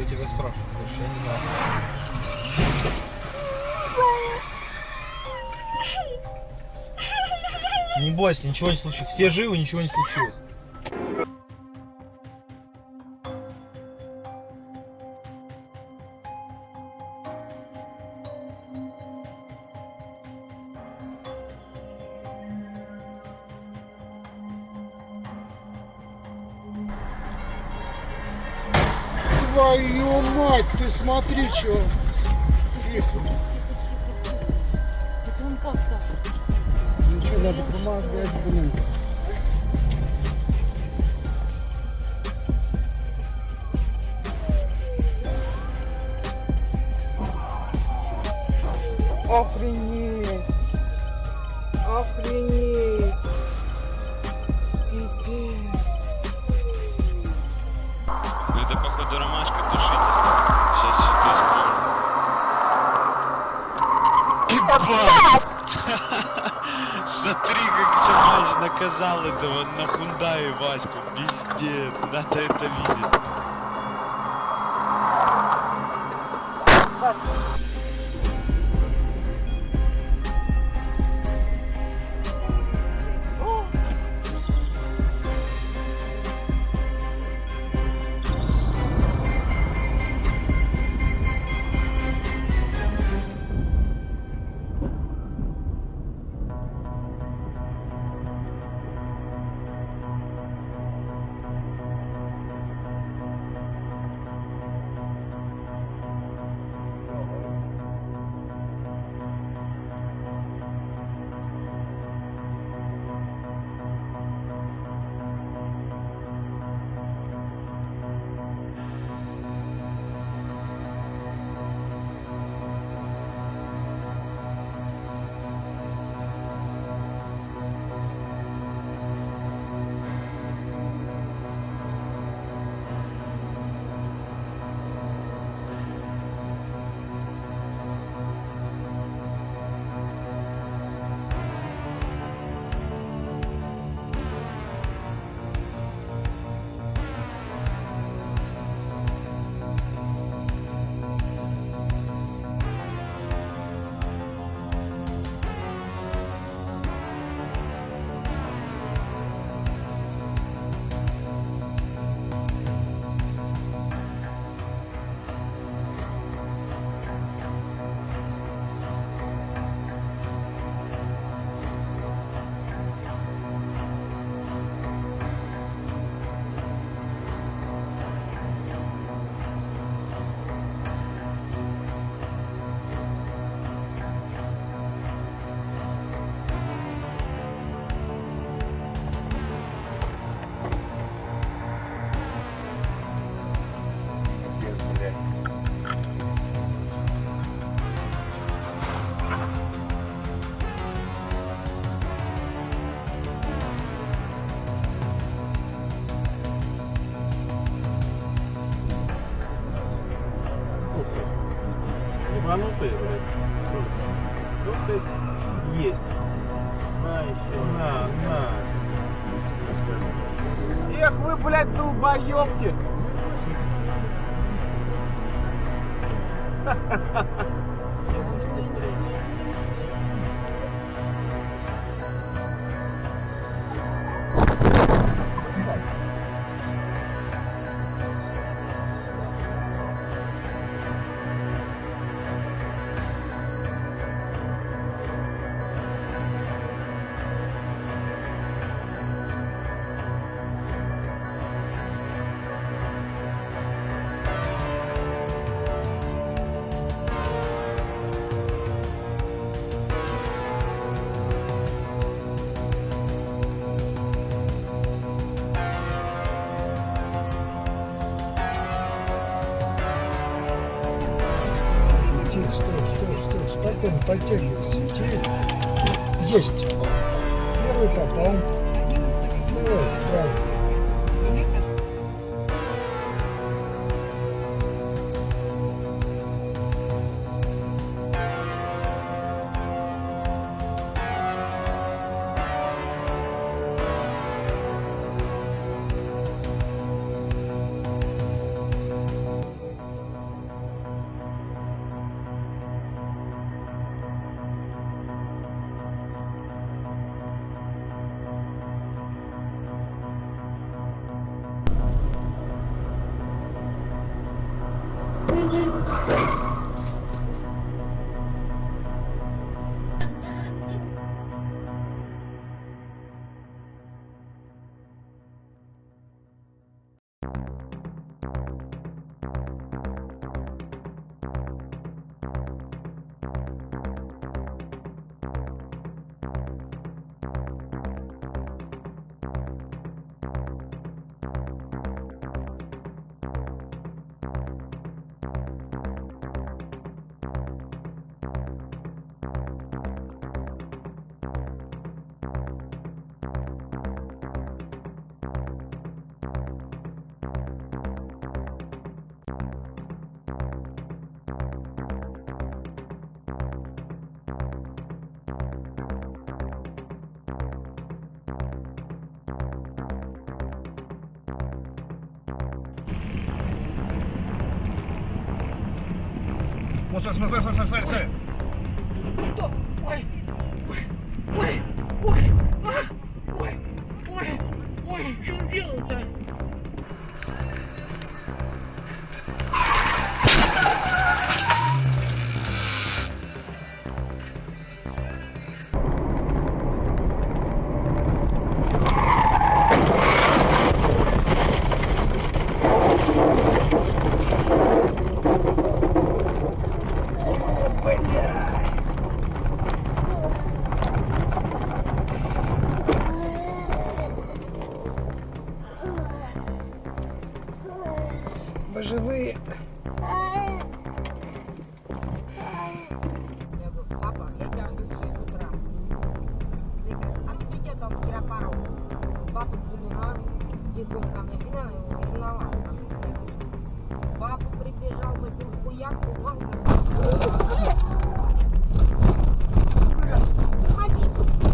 у тебя спрашиваю, больше я не знаю. Не бойся, ничего не случилось. Все живы, ничего не случилось. Твою мать, ты смотри, что. Это он как так? Ничего, надо помогать, блин. Охренеть! Исправлю. Смотри, как Чамаш наказал этого на Хундае Ваську. Пиздец, надо это видеть. Ебанутые, блядь. Ну ты есть. На еще, на, на. Эх вы, блядь, долбоёбки! Тихо, спокойно подтягивайся. Теперь есть. Первый попал. Давай, правильно. Вот, смотри, смотри, смотри, смотри, смотри. Что? Ой, ой, ой, ой, а, ой, ой, ой, в чем дело-то? бы живые. Папа с Булина, бегом ко мне, всегда ревновал. Папа прибежал, мы с ним хуяк, бумага. Уходи!